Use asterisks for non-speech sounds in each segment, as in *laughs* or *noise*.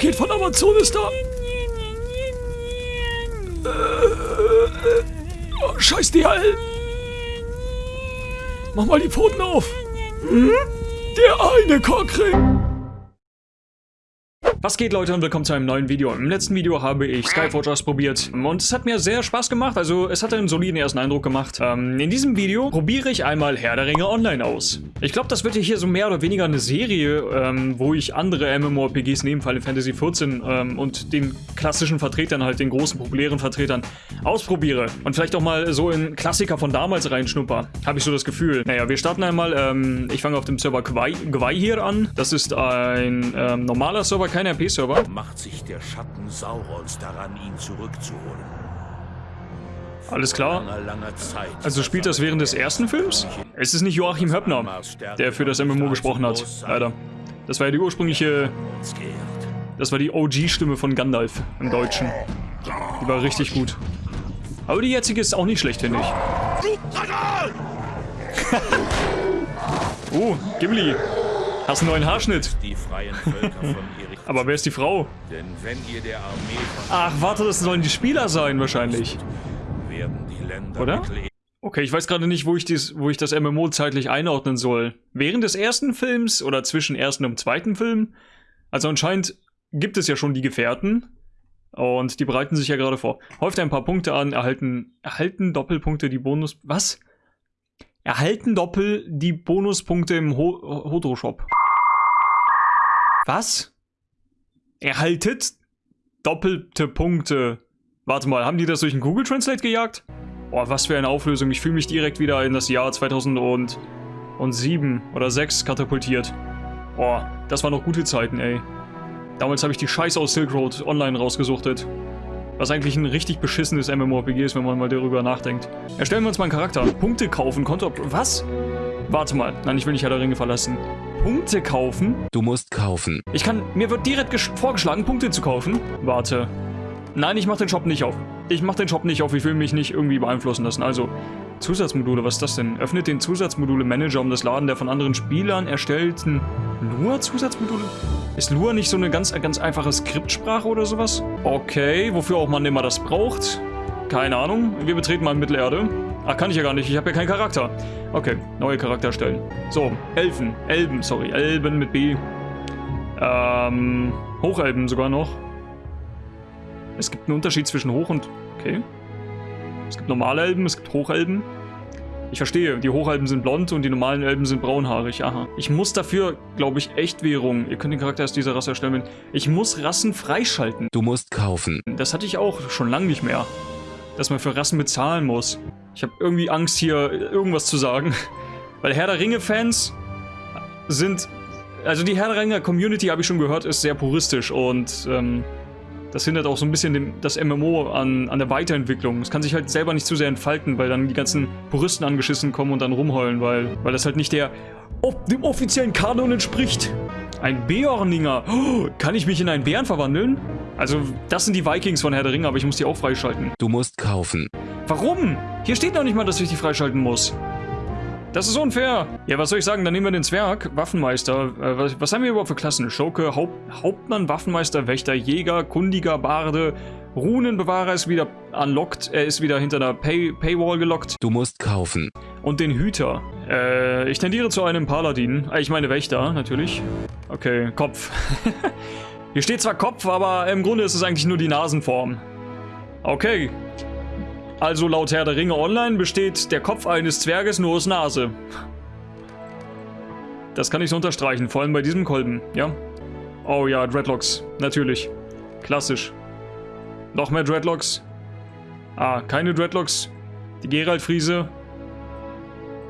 Paket von Amazon ist da. Äh, oh, scheiß DHL. Mach mal die Pfoten auf. Hm? Der eine Cockring. Was geht Leute und willkommen zu einem neuen Video. Im letzten Video habe ich Skyforge probiert und es hat mir sehr Spaß gemacht, also es hat einen soliden ersten Eindruck gemacht. Ähm, in diesem Video probiere ich einmal Herr der Ringe online aus. Ich glaube, das wird hier so mehr oder weniger eine Serie, ähm, wo ich andere MMORPGs neben Final Fantasy XIV ähm, und den klassischen Vertretern, halt den großen populären Vertretern, ausprobiere. Und vielleicht auch mal so in Klassiker von damals reinschnupper. Habe ich so das Gefühl. Naja, wir starten einmal, ähm, ich fange auf dem Server Gwei hier an. Das ist ein ähm, normaler Server, keine RP-Server. Macht sich der Schatten Saurons daran, ihn zurückzuholen. Alles klar. Also spielt das während des ersten Films? Es ist nicht Joachim Höppner, der für das MMO gesprochen hat. Leider. Das war ja die ursprüngliche... Das war die OG-Stimme von Gandalf im Deutschen. Die war richtig gut. Aber die jetzige ist auch nicht schlecht, finde ich. *laughs* Oh, Gimli. Hast einen neuen Haarschnitt. Die freien Völker von. Aber wer ist die Frau? Denn wenn ihr der Armee Ach, warte, das sollen die Spieler sein wahrscheinlich. die Oder? Okay, ich weiß gerade nicht, wo ich, dies, wo ich das MMO zeitlich einordnen soll. Während des ersten Films oder zwischen ersten und zweiten Film? Also anscheinend gibt es ja schon die Gefährten. Und die bereiten sich ja gerade vor. Häuft ein paar Punkte an, erhalten, erhalten Doppelpunkte die Bonus... Was? Erhalten Doppel die Bonuspunkte im Ho Hodro-Shop. Was? Erhaltet doppelte Punkte. Warte mal, haben die das durch den Google Translate gejagt? Boah, was für eine Auflösung. Ich fühle mich direkt wieder in das Jahr 2007 oder 6 katapultiert. Boah, das waren noch gute Zeiten, ey. Damals habe ich die Scheiße aus Silk Road online rausgesuchtet. Was eigentlich ein richtig beschissenes MMORPG ist, wenn man mal darüber nachdenkt. Erstellen wir uns mal einen Charakter. Punkte kaufen, Konto... Was? Warte mal. Nein, ich will nicht Herr der Ringe verlassen. Punkte kaufen? Du musst kaufen. Ich kann... Mir wird direkt gesch- vorgeschlagen, Punkte zu kaufen. Warte. Nein, ich mach den Shop nicht auf. Ich mach den Shop nicht auf. Ich will mich nicht irgendwie beeinflussen lassen. Also, Zusatzmodule, was ist das denn? Öffnet den Zusatzmodule-Manager, um das Laden der von anderen Spielern erstellten Lua-Zusatzmodule? Ist Lua nicht so eine ganz, ganz einfache Skriptsprache oder sowas? Okay, wofür auch man immer das braucht? Keine Ahnung. Wir betreten mal Mittelerde. Ach, kann ich ja gar nicht. Ich habe ja keinen Charakter. Okay, neue Charakter erstellen. So, Elfen. Elben, sorry. Elben mit B. Ähm, Hochelben sogar noch. Es gibt einen Unterschied zwischen Hoch und... Okay. Es gibt normale Elben, es gibt Hochelben. Ich verstehe, die Hochelben sind blond und die normalen Elben sind braunhaarig. Aha. Ich muss dafür, glaube ich, Echtwährung. Ihr könnt den Charakter aus dieser Rasse erstellen. Ich muss Rassen freischalten. Du musst kaufen. Das hatte ich auch schon lange nicht mehr. Dass man für Rassen bezahlen muss. Ich habe irgendwie Angst, hier irgendwas zu sagen. Weil Herr der Ringe-Fans sind... Also die Herr der Ringe-Community, habe ich schon gehört, ist sehr puristisch und... Ähm, das hindert auch so ein bisschen den, das MMO an, an der Weiterentwicklung. Es kann sich halt selber nicht zu sehr entfalten, weil dann die ganzen Puristen angeschissen kommen und dann rumheulen, weil, weil das halt nicht der dem offiziellen Kanon entspricht. Ein Beorninger. Oh, kann ich mich in einen Bären verwandeln? Also, das sind die Vikings von Herr der Ringe, aber ich muss die auch freischalten. Du musst kaufen. Warum? Hier steht noch nicht mal, dass ich die freischalten muss. Das ist unfair. Ja, was soll ich sagen? Dann nehmen wir den Zwerg, Waffenmeister. Äh, was, was haben wir überhaupt für Klassen? Schurke, Haupt, Hauptmann, Waffenmeister, Wächter, Jäger, Kundiger, Barde, Runenbewahrer ist wieder unlocked. Er ist wieder hinter einer Pay Paywall gelockt. Du musst kaufen. Und den Hüter. Äh, ich tendiere zu einem Paladin. Äh, Ich meine Wächter, natürlich. Okay, Kopf. *laughs* Hier steht zwar Kopf, aber im Grunde ist es eigentlich nur die Nasenform. Okay. Also laut Herr der Ringe Online besteht der Kopf eines Zwerges nur aus Nase. Das kann ich so unterstreichen, vor allem bei diesem Kolben, ja? Oh ja, Dreadlocks, natürlich. Klassisch. Noch mehr Dreadlocks. Ah, keine Dreadlocks. Die Geralt-Friese.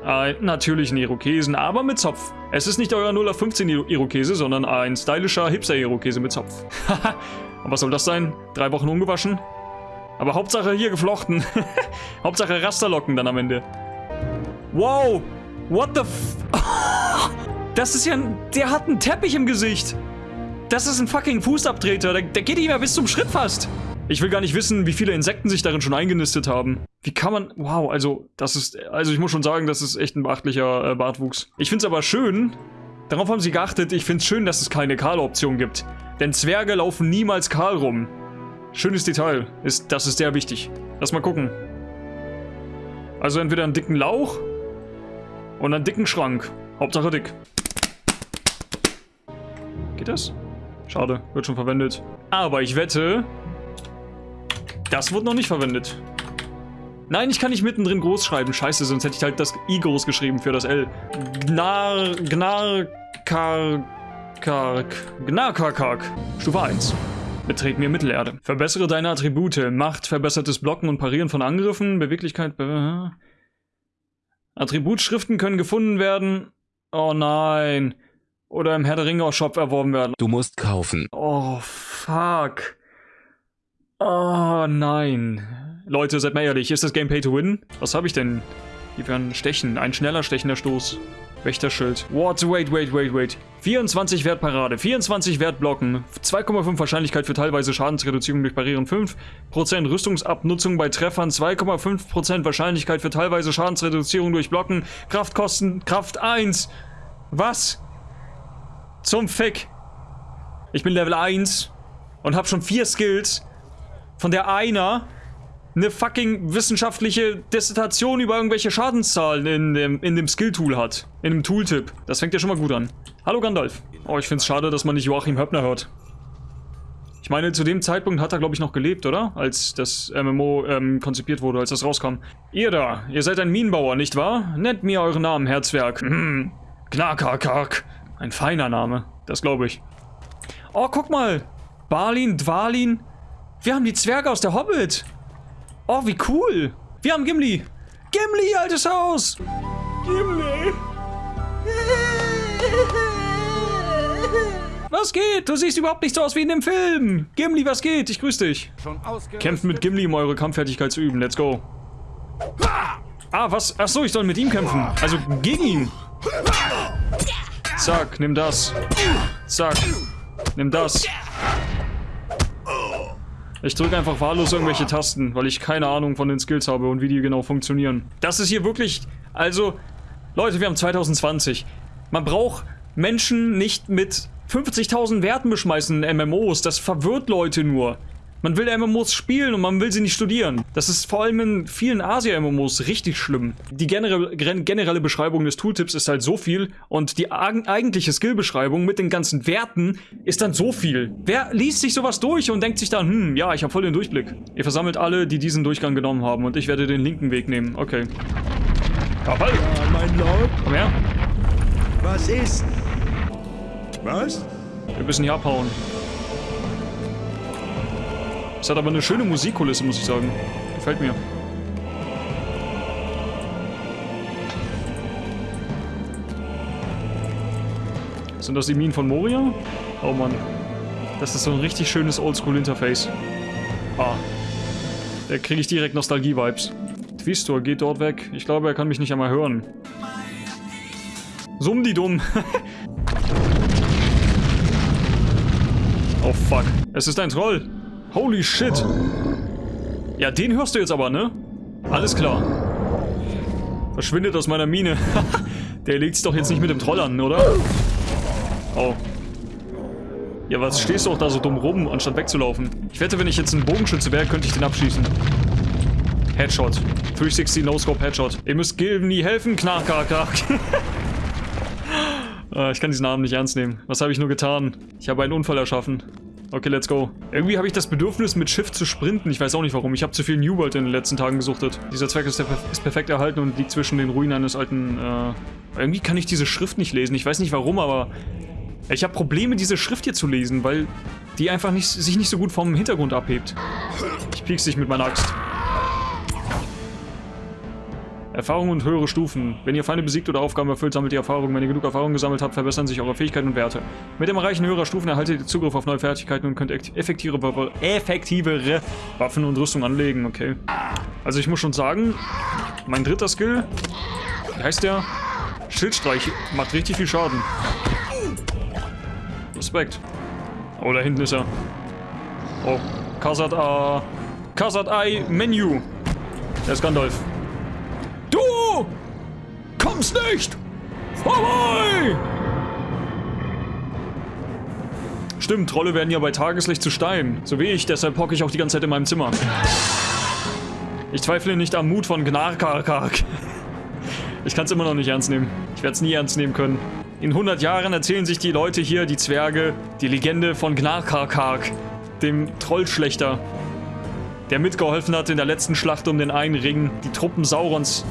Ein natürlichen Irokesen, aber mit Zopf. Es ist nicht euer 0 auf 15 Iro- Irokese, sondern ein stylischer Hipster-Irokese mit Zopf. Haha. *laughs* Und was soll das sein? Drei Wochen ungewaschen? Aber Hauptsache hier geflochten. *laughs* Hauptsache Rasterlocken dann am Ende. Wow! What the f... *laughs* Das ist ja ein... Der hat einen Teppich im Gesicht. Das ist ein fucking Fußabtreter. Der, der geht nicht mehr bis zum Schritt fast. Ich will gar nicht wissen, wie viele Insekten sich darin schon eingenistet haben. Wie kann man... Wow, also, das ist... Also, ich muss schon sagen, das ist echt ein beachtlicher äh, Bartwuchs. Ich find's aber schön... Darauf haben sie geachtet. Ich find's schön, dass es keine Kahl-Option gibt. Denn Zwerge laufen niemals kahl rum. Schönes Detail. Ist, das ist sehr wichtig. Lass mal gucken. Also entweder einen dicken Lauch und einen dicken Schrank. Hauptsache dick. Geht das? Schade, wird schon verwendet. Aber ich wette, das wird noch nicht verwendet. Nein, ich kann nicht mittendrin groß schreiben. Scheiße, sonst hätte ich halt das I groß geschrieben für das L. Gnar... Gnar... Kar... Kark... Gnarkarkark. Stufe 1. Betreten wir Mittelerde. Verbessere deine Attribute. Macht, verbessertes Blocken und Parieren von Angriffen. Beweglichkeit... Be Attributschriften können gefunden werden. Oh nein. Oder im Herr der Ringe Shop erworben werden. Du musst kaufen. Oh, fuck. Oh, nein. Leute, seid mal ehrlich, ist das Game Pay to Win? Was habe ich denn? Hier für ein Stechen, ein schneller stechender Stoß. Wächterschild. What? Wait, wait, wait, wait. 24 Wertparade, 24 Wertblocken, 2,5 Wahrscheinlichkeit für teilweise Schadensreduzierung durch Parieren, 5% Rüstungsabnutzung bei Treffern, 2,5% Wahrscheinlichkeit für teilweise Schadensreduzierung durch Blocken, Kraftkosten, Kraft 1. Was? Zum Fick. Ich bin Level 1 und habe schon vier Skills, von der einer eine fucking wissenschaftliche Dissertation über irgendwelche Schadenszahlen in dem, in dem Skill-Tool hat. In dem Tooltip. Das fängt ja schon mal gut an. Hallo Gandalf. Oh, ich find's schade, dass man nicht Joachim Höppner hört. Ich meine, zu dem Zeitpunkt hat er, glaube ich, noch gelebt, oder? Als das MMO ähm, konzipiert wurde, als das rauskam. Ihr da, ihr seid ein Minenbauer, nicht wahr? Nennt mir euren Namen, Herzwerk. Hm, Knarkarkark. Ein feiner Name, das glaube ich. Oh, guck mal. Balin, Dwalin. Wir haben die Zwerge aus der Hobbit. Oh, wie cool. Wir haben Gimli. Gimli, altes Haus. Gimli. Was geht? Du siehst überhaupt nicht so aus wie in dem Film. Gimli, was geht? Ich grüße dich. Kämpft mit Gimli, um eure Kampffertigkeit zu üben. Let's go. Ah, was? Ach so, ich soll mit ihm kämpfen. Also gegen ihn. Zack, nimm das. Zack. Nimm das. Ich drücke einfach wahllos irgendwelche Tasten, weil ich keine Ahnung von den Skills habe und wie die genau funktionieren. Das ist hier wirklich... Also, Leute, wir haben 2020. Man braucht Menschen nicht mit 50.000 Werten beschmeißen in MMOs. Das verwirrt Leute nur. Man will MMOs spielen und man will sie nicht studieren. Das ist vor allem in vielen Asia-MMOs richtig schlimm. Die generelle, generelle Beschreibung des Tooltips ist halt so viel und die eigentliche Skill-Beschreibung mit den ganzen Werten ist dann so viel. Wer liest sich sowas durch und denkt sich dann, hm, ja, ich habe voll den Durchblick. Ihr versammelt alle, die diesen Durchgang genommen haben und ich werde den linken Weg nehmen. Okay. Ja, mein Lord. Komm her. Was ist? Was? Wir müssen hier abhauen. Es hat aber eine schöne Musikkulisse, muss ich sagen. Gefällt mir. Sind das die Minen von Moria? Oh Mann. Das ist so ein richtig schönes Oldschool-Interface. Ah. Da kriege ich direkt Nostalgie-Vibes. Twistor geht dort weg. Ich glaube, er kann mich nicht einmal hören. Summ die dumm. *laughs* oh fuck. Es ist ein Troll. Holy shit. Ja, den hörst du jetzt aber, ne? Alles klar. Verschwindet aus meiner Mine. *laughs* Der legt's doch jetzt nicht mit dem Troll an, oder? Oh. Ja, was stehst du auch da so dumm rum, anstatt wegzulaufen? Ich wette, wenn ich jetzt ein Bogenschütze wäre, könnte ich den abschießen. Headshot. 360 No-Scope Headshot. Ihr müsst Gilben nie helfen, knark, knark, knark. *laughs* Ah, ich kann diesen Namen nicht ernst nehmen. Was habe ich nur getan? Ich habe einen Unfall erschaffen. Okay, let's go. Irgendwie habe ich das Bedürfnis, mit Schiff zu sprinten. Ich weiß auch nicht warum. Ich habe zu viel New World in den letzten Tagen gesuchtet. Dieser Zweck ist, ist, perfekt erhalten und liegt zwischen den Ruinen eines alten... Äh irgendwie kann ich diese Schrift nicht lesen. Ich weiß nicht warum, aber... Ich habe Probleme, diese Schrift hier zu lesen, weil die einfach nicht, sich nicht so gut vom Hintergrund abhebt. Ich piekse dich mit meiner Axt. Erfahrung und höhere Stufen. Wenn ihr Feinde besiegt oder Aufgaben erfüllt, sammelt ihr Erfahrung. Wenn ihr genug Erfahrung gesammelt habt, verbessern sich eure Fähigkeiten und Werte. Mit dem Erreichen höherer Stufen erhaltet ihr Zugriff auf neue Fertigkeiten und könnt effektivere, effektivere Waffen und Rüstung anlegen. Okay. Also ich muss schon sagen, mein dritter Skill, wie heißt der? Schildstreich, macht richtig viel Schaden. Respekt. Oh, da hinten ist er. Oh, Kasat A. Kasat I Menu. Der ist Gandalf. Du kommst nicht vorbei! Stimmt, Trolle werden ja bei Tageslicht zu Stein. So wie ich, deshalb hocke ich auch die ganze Zeit in meinem Zimmer. Ich zweifle nicht am Mut von Gnarkarkark. Ich kann es immer noch nicht ernst nehmen. Ich werde es nie ernst nehmen können. In 100 Jahren erzählen sich die Leute hier, die Zwerge, die Legende von Gnarkarkark, dem Trollschlechter, der mitgeholfen hat in der letzten Schlacht um den einen Ring, die Truppen Saurons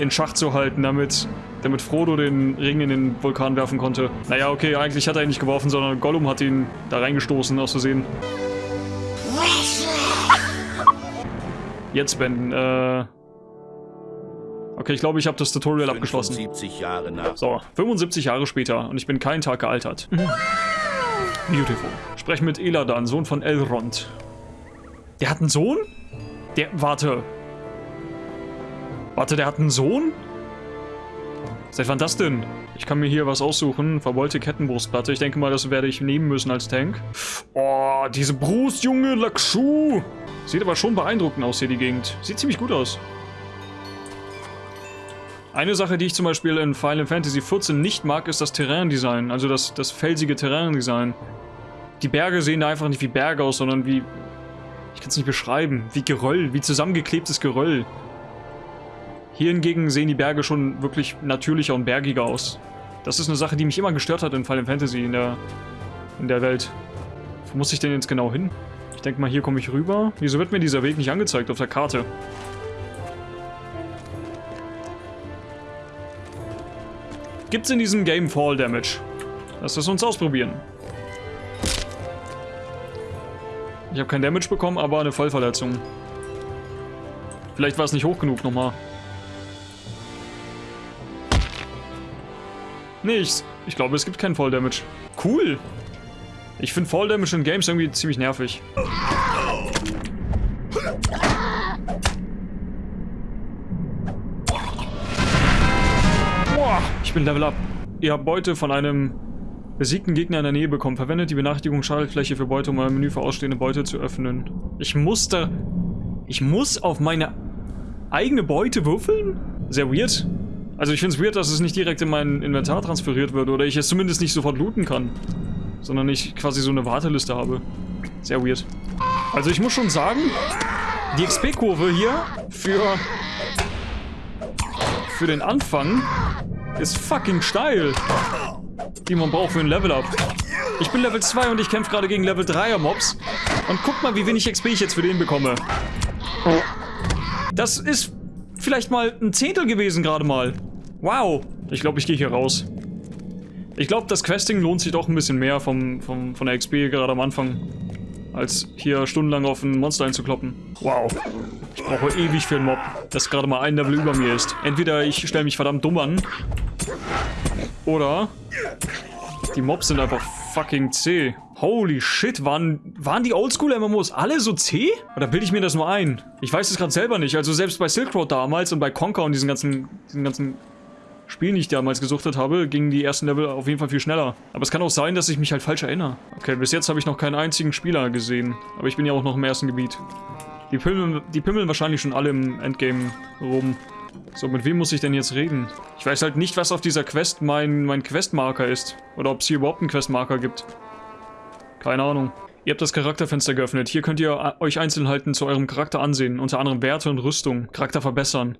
in Schach zu halten, damit, damit Frodo den Ring in den Vulkan werfen konnte. Naja, okay, eigentlich hat er ihn nicht geworfen, sondern Gollum hat ihn da reingestoßen, aus Versehen. Jetzt wenden, äh... Okay, ich glaube, ich habe das Tutorial abgeschlossen. 75 Jahre nach. So, 75 Jahre später und ich bin keinen Tag gealtert. Beautiful. Sprechen mit Eladan, Sohn von Elrond. Der hat einen Sohn? Der, warte. Warte, der hat einen Sohn? Seit wann das denn? Ich kann mir hier was aussuchen. Verbeulte Kettenbrustplatte. Ich denke mal, das werde ich nehmen müssen als Tank. Oh, diese Brust, Junge, Lakshu. Sieht aber schon beeindruckend aus hier, die Gegend. Sieht ziemlich gut aus. Eine Sache, die ich zum Beispiel in Final Fantasy XIV nicht mag, ist das Terrain-Design, also das, das felsige Terrain-Design. Die Berge sehen da einfach nicht wie Berge aus, sondern wie... Ich kann es nicht beschreiben. Wie Geröll, wie zusammengeklebtes Geröll. Hier hingegen sehen die Berge schon wirklich natürlicher und bergiger aus. Das ist eine Sache, die mich immer gestört hat in Final Fantasy in der, in der Welt. Wo muss ich denn jetzt genau hin? Ich denke mal, hier komme ich rüber. Wieso wird mir dieser Weg nicht angezeigt auf der Karte? Gibt es in diesem Game Fall Damage? Lass es uns ausprobieren. Ich habe kein Damage bekommen, aber eine Vollverletzung. Vielleicht war es nicht hoch genug nochmal. Nichts. Ich glaube, es gibt keinen Fall Damage. Cool. Ich finde Fall Damage in Games irgendwie ziemlich nervig. Boah, ich bin Level Up. Ihr habt Beute von einem besiegten Gegner in der Nähe bekommen. Verwendet die Benachrichtigung Schaltfläche für Beute, um euer Menü für ausstehende Beute zu öffnen. Ich musste... Ich muss auf meine eigene Beute würfeln? Sehr weird. Also ich finde es weird, dass es nicht direkt in mein Inventar transferiert wird oder ich es zumindest nicht sofort looten kann. Sondern ich quasi so eine Warteliste habe. Sehr weird. Also ich muss schon sagen, die XP-Kurve hier für... für den Anfang ist fucking steil. Die man braucht für ein Level-Up. Ich bin Level 2 und ich kämpfe gerade gegen Level 3er Mobs. Und guck mal, wie wenig XP ich jetzt für den bekomme. Das ist vielleicht mal ein Zehntel gewesen gerade mal. Wow. Ich glaube, ich gehe hier raus. Ich glaube, das Questing lohnt sich doch ein bisschen mehr vom, vom, von der XP gerade am Anfang. Als hier stundenlang auf ein Monster einzukloppen. Wow. Ich brauche ewig für einen Mob, das gerade mal ein Level über mir ist. Entweder ich stelle mich verdammt dumm an. Oder die Mobs sind einfach fucking zäh. Holy shit, waren, waren die Oldschool-MMOs alle so zäh? Oder bilde ich mir das nur ein? Ich weiß es gerade selber nicht. Also selbst bei Silk Road damals und bei Conker und diesen ganzen, diesen ganzen Spielen, die ich damals gesuchtet habe, gingen die ersten Level auf jeden Fall viel schneller. Aber es kann auch sein, dass ich mich halt falsch erinnere. Okay, bis jetzt habe ich noch keinen einzigen Spieler gesehen. Aber ich bin ja auch noch im ersten Gebiet. Die pimmeln, die pimmeln wahrscheinlich schon alle im Endgame rum. So, mit wem muss ich denn jetzt reden? Ich weiß halt nicht, was auf dieser Quest mein, mein Questmarker ist. Oder ob es hier überhaupt einen Questmarker gibt. Keine Ahnung. Ihr habt das Charakterfenster geöffnet. Hier könnt ihr euch Einzelheiten zu eurem Charakter ansehen. Unter anderem Werte und Rüstung. Charakter verbessern.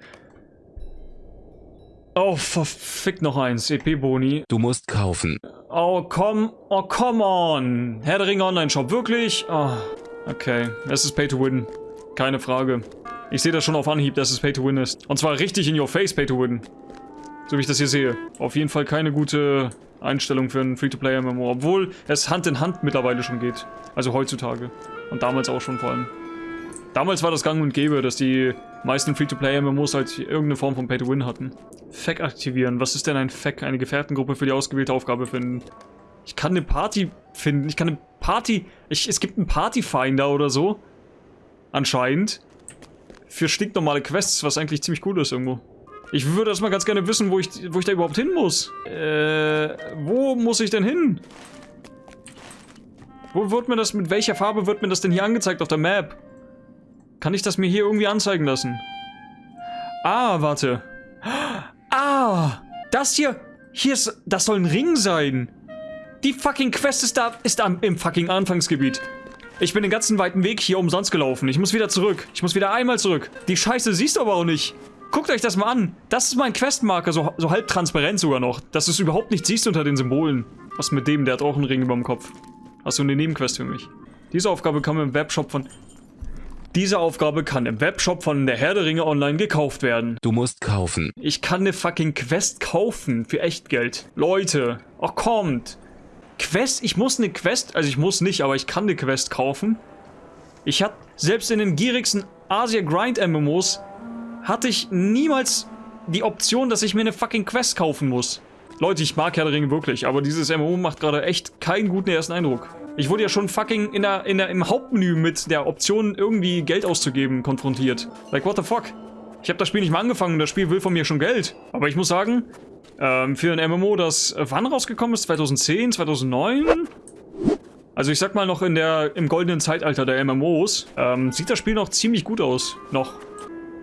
Oh, verfickt noch eins. EP-Boni. Du musst kaufen. Oh, komm. Oh, come on. Herr der Ringe Online-Shop. Wirklich? Oh, okay. Es ist Pay to Win. Keine Frage. Ich sehe das schon auf Anhieb, dass es Pay to Win ist. Und zwar richtig in your face Pay to Win. So wie ich das hier sehe. Auf jeden Fall keine gute Einstellung für ein Free-to-Play-MMO. Obwohl es Hand in Hand mittlerweile schon geht. Also heutzutage. Und damals auch schon vor allem. Damals war das gang und gäbe, dass die meisten Free-to-Play-MMOs halt irgendeine Form von Pay-to-Win hatten. Fack aktivieren. Was ist denn ein Fack? Eine Gefährtengruppe für die ausgewählte Aufgabe finden. Ich kann eine Party finden. Ich kann eine Party... Ich, es gibt einen Party-Finder oder so. Anscheinend. Für stinknormale Quests, was eigentlich ziemlich cool ist irgendwo. Ich würde erstmal ganz gerne wissen, wo ich, wo ich da überhaupt hin muss. Äh, wo muss ich denn hin? Wo wird mir das, mit welcher Farbe wird mir das denn hier angezeigt auf der Map? Kann ich das mir hier irgendwie anzeigen lassen? Ah, warte. Ah, das hier, hier ist, das soll ein Ring sein. Die fucking Quest ist da, ist da im fucking Anfangsgebiet. Ich bin den ganzen weiten Weg hier umsonst gelaufen. Ich muss wieder zurück. Ich muss wieder einmal zurück. Die Scheiße siehst du aber auch nicht. Guckt euch das mal an. Das ist mein Questmarker, so, so halb transparent sogar noch. Dass du es überhaupt nicht siehst unter den Symbolen. Was mit dem, der hat auch einen Ring über dem Kopf. Du eine Nebenquest für mich? Diese Aufgabe kann im Webshop von... Diese Aufgabe kann im Webshop von der Herr der Ringe online gekauft werden. Du musst kaufen. Ich kann eine fucking Quest kaufen für Echtgeld. Leute, ach kommt. Quest, ich muss eine Quest, also ich muss nicht, aber ich kann eine Quest kaufen. Ich hatte, selbst in den gierigsten Asia Grind MMOs, hatte ich niemals die Option, dass ich mir eine fucking Quest kaufen muss. Leute, ich mag Herr der Ringe wirklich, aber dieses MMO macht gerade echt keinen guten ersten Eindruck. Ich wurde ja schon fucking in der, in der, im Hauptmenü mit der Option, irgendwie Geld auszugeben, konfrontiert. Like, what the fuck? Ich habe das Spiel nicht mal angefangen, das Spiel will von mir schon Geld. Aber ich muss sagen, ähm, für ein MMO, das äh, wann rausgekommen ist? 2010, 2009? Also ich sag mal noch in der, im goldenen Zeitalter der MMOs, ähm, sieht das Spiel noch ziemlich gut aus. Noch.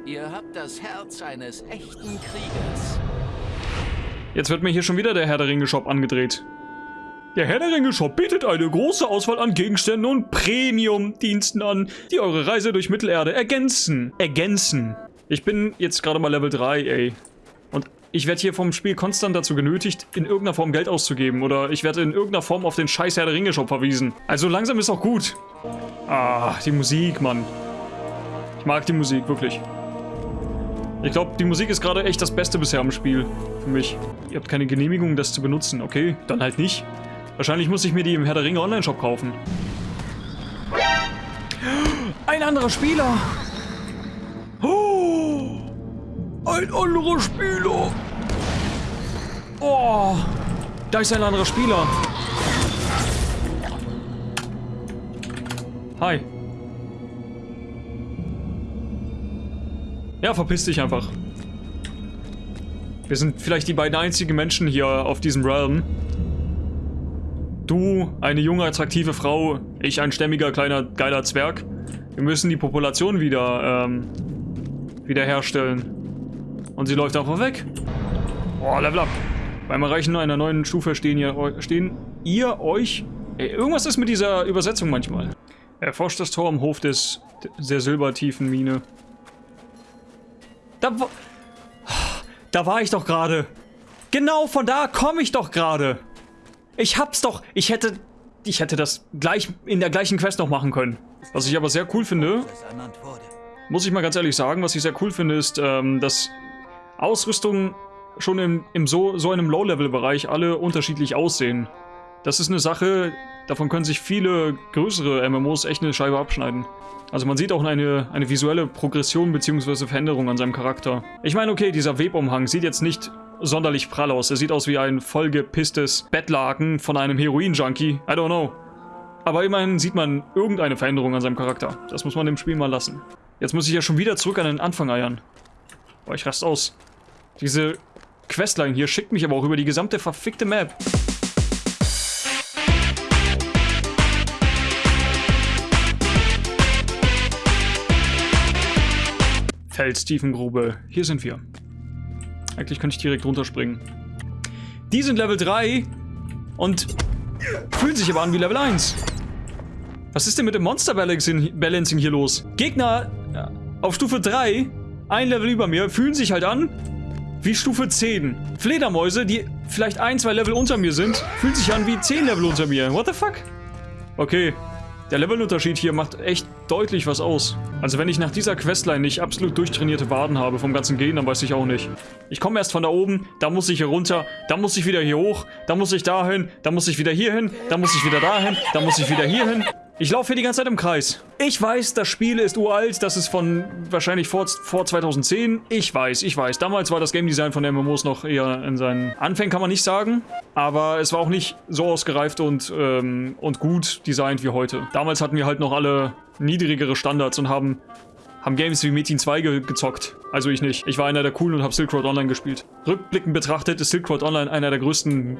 Ihr habt das Herz eines echten Kriegers. Jetzt wird mir hier schon wieder der Herr der Ringe Shop angedreht. Der Herr der Ringe Shop bietet eine große Auswahl an Gegenständen und Premium-Diensten an, die eure Reise durch Mittelerde ergänzen. Ergänzen. Ich bin jetzt gerade mal Level 3, ey. Und ich werde hier vom Spiel konstant dazu genötigt, in irgendeiner Form Geld auszugeben. Oder ich werde in irgendeiner Form auf den scheiß Herr der Ringe Shop verwiesen. Also langsam ist auch gut. Ah, die Musik, Mann. Ich mag die Musik, wirklich. Ich glaube, die Musik ist gerade echt das Beste bisher am Spiel. Für mich. Ihr habt keine Genehmigung, das zu benutzen. Okay, dann halt nicht. Wahrscheinlich muss ich mir die im Herr der Ringe Online-Shop kaufen. Ein anderer Spieler! Oh, ein anderer Spieler! Oh, da ist ein anderer Spieler. Hi. Ja, verpiss dich einfach. Wir sind vielleicht die beiden einzigen Menschen hier auf diesem Realm, Du, eine junge, attraktive Frau, ich ein stämmiger, kleiner, geiler Zwerg. Wir müssen die Population wieder, ähm, wiederherstellen. Und sie läuft einfach weg. Oh, Level up. Beim Erreichen einer neuen Stufe stehen, ihr, stehen ihr euch... Ey, irgendwas ist mit dieser Übersetzung manchmal. Erforscht das Tor am Hof des, der silbertiefen Mine. Da, da war ich doch gerade. Genau von da komme ich doch gerade. Ich hab's doch. Ich hätte... Ich hätte das gleich in der gleichen Quest noch machen können. Was ich aber sehr cool finde... Muss ich mal ganz ehrlich sagen, was ich sehr cool finde, ist, ähm, dass Ausrüstungen schon im, im so, so einem Low-Level-Bereich alle unterschiedlich aussehen. Das ist eine Sache, davon können sich viele größere MMOs echt eine Scheibe abschneiden. Also man sieht auch eine, eine visuelle Progression bzw. Veränderung an seinem Charakter. Ich meine, okay, dieser Webumhang sieht jetzt nicht sonderlich prall aus. Er sieht aus wie ein vollgepisstes Bettlaken von einem Heroin-Junkie. I don't know. Aber immerhin sieht man irgendeine Veränderung an seinem Charakter. Das muss man dem Spiel mal lassen. Jetzt muss ich ja schon wieder zurück an den Anfang eiern. Boah, ich rast aus. Diese Questline hier schickt mich aber auch über die gesamte verfickte Map. Felstiefengrube. Hier sind wir. Eigentlich könnte ich direkt runterspringen. Die sind Level 3 und fühlen sich aber an wie Level 1. Was ist denn mit dem Monster Balancing hier los? Gegner auf Stufe 3, ein Level über mir, fühlen sich halt an wie Stufe 10. Fledermäuse, die vielleicht ein, zwei Level unter mir sind, fühlen sich an wie 10 Level unter mir. What the fuck? Okay, der Levelunterschied hier macht echt deutlich was aus. Also wenn ich nach dieser Questline nicht absolut durchtrainierte Waden habe vom ganzen Gehen, dann weiß ich auch nicht. Ich komme erst von da oben, da muss ich hier runter, da muss ich wieder hier hoch, da muss ich dahin, da muss ich wieder hier hin, da muss ich wieder dahin, da muss ich wieder hier hin. Ich laufe hier die ganze Zeit im Kreis. Ich weiß, das Spiel ist uralt, das ist von wahrscheinlich vor, vor 2010. Ich weiß, ich weiß. Damals war das Game Design von MMOs noch eher in seinen Anfängen, kann man nicht sagen. Aber es war auch nicht so ausgereift und, ähm, und gut designt wie heute. Damals hatten wir halt noch alle niedrigere Standards und haben, haben Games wie Metin 2 ge gezockt. Also ich nicht. Ich war einer der coolen und habe Silk Road Online gespielt. Rückblickend betrachtet ist Silk Road Online einer der größten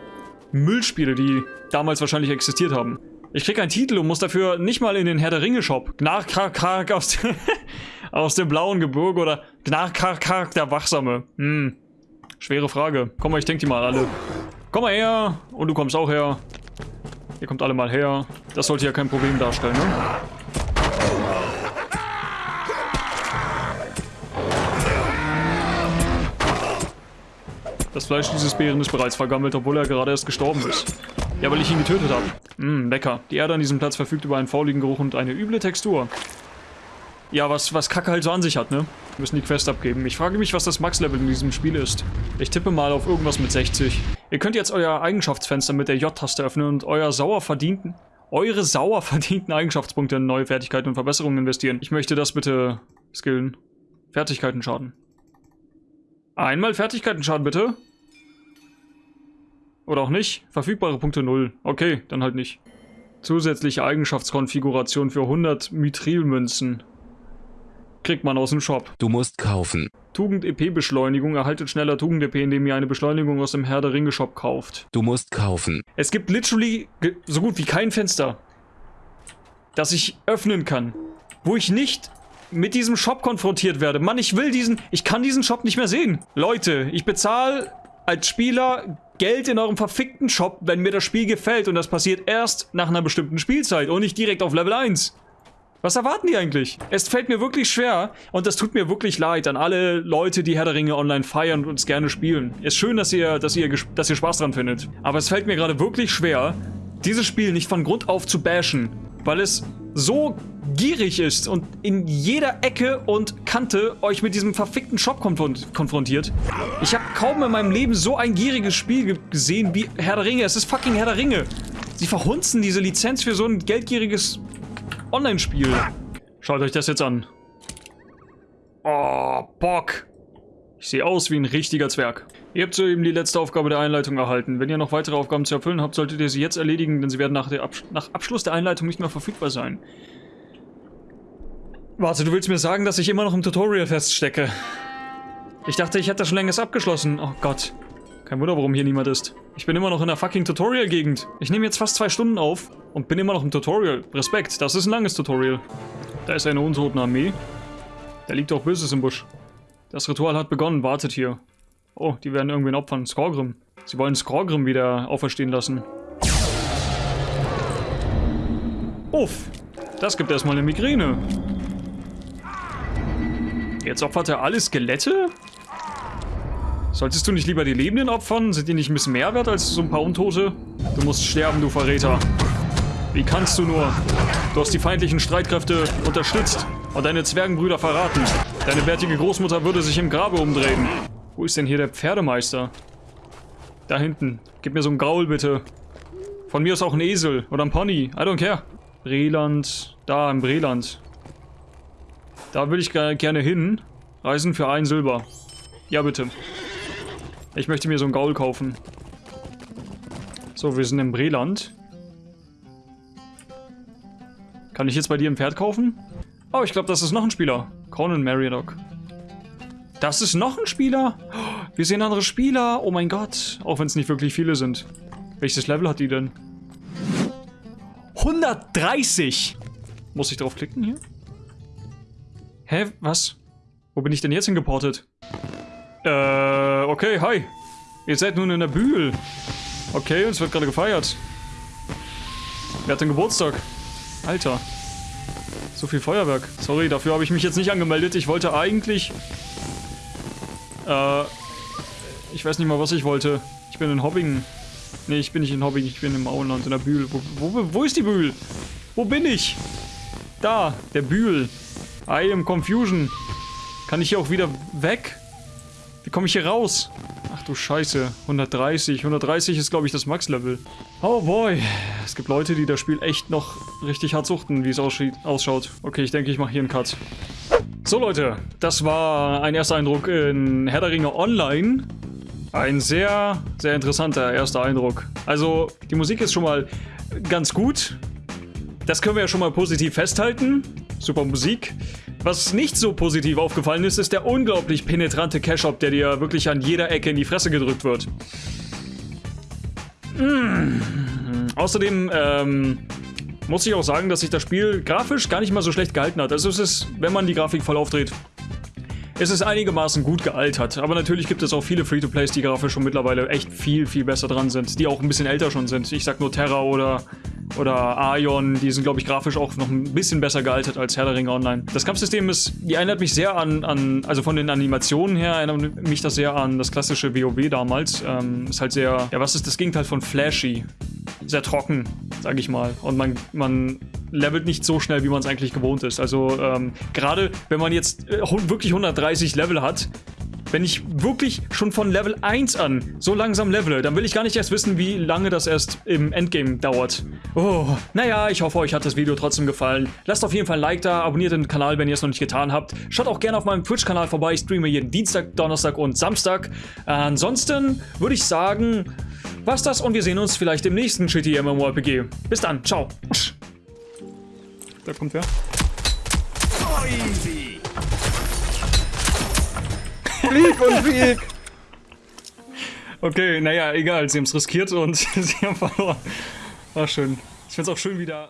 Müllspiele, die damals wahrscheinlich existiert haben. Ich krieg einen Titel und muss dafür nicht mal in den Herr der Ringe Shop. Gnarkarkark aus, *laughs* aus dem blauen Gebirge oder Gnarkarkark der Wachsame. Hm. Schwere Frage. Komm mal, ich denke die mal alle. Komm mal her. Und du kommst auch her. Ihr kommt alle mal her. Das sollte ja kein Problem darstellen, ne? Das Fleisch dieses Bären ist bereits vergammelt, obwohl er gerade erst gestorben ist. Ja, weil ich ihn getötet habe. Mmm, lecker. Die Erde an diesem Platz verfügt über einen fauligen Geruch und eine üble Textur. Ja, was, was Kacke halt so an sich hat, ne? Wir müssen die Quest abgeben. Ich frage mich, was das Max-Level in diesem Spiel ist. Ich tippe mal auf irgendwas mit 60. Ihr könnt jetzt euer Eigenschaftsfenster mit der J-Taste öffnen und euer sauer verdienten, eure sauer verdienten Eigenschaftspunkte in neue Fertigkeiten und Verbesserungen investieren. Ich möchte das bitte skillen. Fertigkeiten schaden. Einmal Fertigkeiten schaden, bitte. Oder auch nicht. Verfügbare Punkte 0. Okay, dann halt nicht. Zusätzliche Eigenschaftskonfiguration für 100 Mithrilmünzen. Kriegt man aus dem Shop. Du musst kaufen. Tugend-EP-Beschleunigung. Erhaltet schneller Tugend-EP, indem ihr eine Beschleunigung aus dem Herr der Ringe Shop kauft. Du musst kaufen. Es gibt literally so gut wie kein Fenster, das ich öffnen kann, wo ich nicht mit diesem Shop konfrontiert werde. Mann, ich will diesen, ich kann diesen Shop nicht mehr sehen. Leute, ich bezahle als Spieler Geld in eurem verfickten Shop, wenn mir das Spiel gefällt und das passiert erst nach einer bestimmten Spielzeit und nicht direkt auf Level 1. Was erwarten die eigentlich? Es fällt mir wirklich schwer und das tut mir wirklich leid an alle Leute, die Herr der Ringe online feiern und es gerne spielen. Ist schön, dass ihr, dass ihr, dass ihr Spaß dran findet. Aber es fällt mir gerade wirklich schwer, dieses Spiel nicht von Grund auf zu bashen, weil es so gierig ist und in jeder Ecke und Kante euch mit diesem verfickten Shop konfront konfrontiert. Ich habe kaum in meinem Leben so ein gieriges Spiel ge gesehen wie Herr der Ringe. Es ist fucking Herr der Ringe. Sie verhunzen diese Lizenz für so ein geldgieriges Online-Spiel. Schaut euch das jetzt an. Oh, Bock. Ich sehe aus wie ein richtiger Zwerg. Ihr habt soeben die letzte Aufgabe der Einleitung erhalten. Wenn ihr noch weitere Aufgaben zu erfüllen habt, solltet ihr sie jetzt erledigen, denn sie werden nach, Absch nach Abschluss der Einleitung nicht mehr verfügbar sein. Warte, du willst mir sagen, dass ich immer noch im Tutorial feststecke? Ich dachte, ich hätte das schon längst abgeschlossen. Oh Gott. Kein Wunder, warum hier niemand ist. Ich bin immer noch in der fucking Tutorial-Gegend. Ich nehme jetzt fast zwei Stunden auf und bin immer noch im Tutorial. Respekt, das ist ein langes Tutorial. Da ist eine Untotenarmee. Da liegt auch Böses im Busch. Das Ritual hat begonnen, wartet hier. Oh, die werden irgendwen opfern. Skorgrim. Sie wollen Skorgrim wieder auferstehen lassen. Uff, das gibt erstmal eine Migräne. Jetzt opfert er alle Skelette? Solltest du nicht lieber die Lebenden opfern? Sind die nicht ein bisschen mehr wert als so ein paar Untote? Du musst sterben, du Verräter. Wie kannst du nur? Du hast die feindlichen Streitkräfte unterstützt und deine Zwergenbrüder verraten. Deine bärtige Großmutter würde sich im Grabe umdrehen. Wo ist denn hier der Pferdemeister? Da hinten. Gib mir so ein Gaul, bitte. Von mir ist auch ein Esel oder ein Pony. I don't care. Breland. Da, im Breland. Da will ich ge- gerne hin. Reisen für ein Silber. Ja, bitte. Ich möchte mir so ein Gaul kaufen. So, wir sind im Breland. Kann ich jetzt bei dir ein Pferd kaufen? Oh, ich glaube, das ist noch ein Spieler. Conan Mariodoc. Das ist noch ein Spieler? Wir sehen andere Spieler. Oh mein Gott. Auch wenn es nicht wirklich viele sind. Welches Level hat die denn? 130! Muss ich drauf klicken hier? Hä? Was? Wo bin ich denn jetzt hingeportet? Äh, okay, hi. Ihr seid nun in der Bühl. Okay, uns wird gerade gefeiert. Wer hat denn Geburtstag? Alter. So viel Feuerwerk. Sorry, dafür habe ich mich jetzt nicht angemeldet. Ich wollte eigentlich... Äh... Ich weiß nicht mal, was ich wollte. Ich bin in Hobbingen. Nee, ich bin nicht in Hobbingen. Ich bin im Auenland, in der Bühl. Wo, wo, wo ist die Bühl? Wo bin ich? Da, der Bühl. I am Confusion. Kann ich hier auch wieder weg? Wie komme ich hier raus? Ach du Scheiße. 130. 130 ist, glaube ich, das Max-Level. Oh boy. Es gibt Leute, die das Spiel echt noch richtig hart suchten, wie es ausschaut. Okay, ich denke, ich mache hier einen Cut. So Leute, das war ein erster Eindruck in Herr der Ringe Online. Ein sehr, sehr interessanter erster Eindruck. Also, die Musik ist schon mal ganz gut. Das können wir ja schon mal positiv festhalten. Super Musik. Was nicht so positiv aufgefallen ist, ist der unglaublich penetrante Cash-Up, der dir wirklich an jeder Ecke in die Fresse gedrückt wird. Mm. Außerdem ähm, muss ich auch sagen, dass sich das Spiel grafisch gar nicht mal so schlecht gehalten hat. Also es ist, wenn man die Grafik voll aufdreht, Es ist einigermaßen gut gealtert, aber natürlich gibt es auch viele Free-to-Plays, die grafisch schon mittlerweile echt viel, viel besser dran sind, die auch ein bisschen älter schon sind. Ich sag nur Terra oder oder Aion, die sind, glaube ich, grafisch auch noch ein bisschen besser gealtert als Herr der Ringe Online. Das Kampfsystem ist, die erinnert mich sehr an, an also von den Animationen her erinnert mich das sehr an das klassische WoW damals. Ähm, ist halt sehr, ja, was ist das Gegenteil von flashy? Sehr trocken, sage ich mal. Und man, man levelt nicht so schnell, wie man es eigentlich gewohnt ist. Also ähm, gerade wenn man jetzt äh, wirklich 130 Level hat, wenn ich wirklich schon von Level 1 an so langsam levele, dann will ich gar nicht erst wissen, wie lange das erst im Endgame dauert. Oh, naja, ich hoffe, euch hat das Video trotzdem gefallen. Lasst auf jeden Fall ein Like da, abonniert den Kanal, wenn ihr es noch nicht getan habt. Schaut auch gerne auf meinem Twitch-Kanal vorbei, ich streame jeden Dienstag, Donnerstag und Samstag. ansonsten würde ich sagen, was das und wir sehen uns vielleicht im nächsten Shitty MMORPG. Bis dann, ciao. Da kommt wer. Flieg und Flieg! Okay, naja, egal, sie haben es riskiert und *laughs* sie haben verloren. War schön. Ich find's auch schön, wieder.